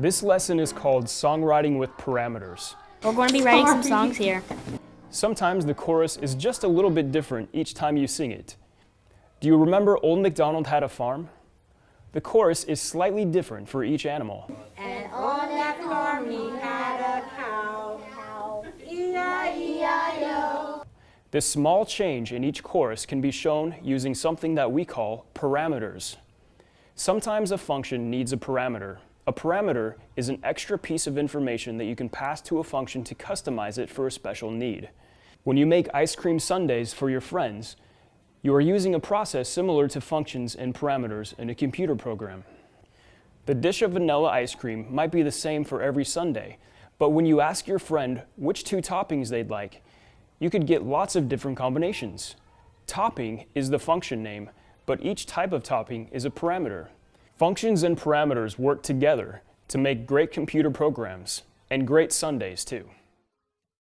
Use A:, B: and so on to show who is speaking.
A: This lesson is called Songwriting with Parameters.
B: We're going to be writing some songs here.
A: Sometimes the chorus is just a little bit different each time you sing it. Do you remember Old MacDonald Had a Farm? The chorus is slightly different for each animal.
C: And on that farm he had a cow. cow. E-I-E-I-O.
A: This small change in each chorus can be shown using something that we call parameters. Sometimes a function needs a parameter. A parameter is an extra piece of information that you can pass to a function to customize it for a special need. When you make ice cream sundaes for your friends, you are using a process similar to functions and parameters in a computer program. The dish of vanilla ice cream might be the same for every sundae, but when you ask your friend which two toppings they'd like, you could get lots of different combinations. Topping is the function name, but each type of topping is a parameter. Functions and parameters work together to make great computer programs, and great sundaes too.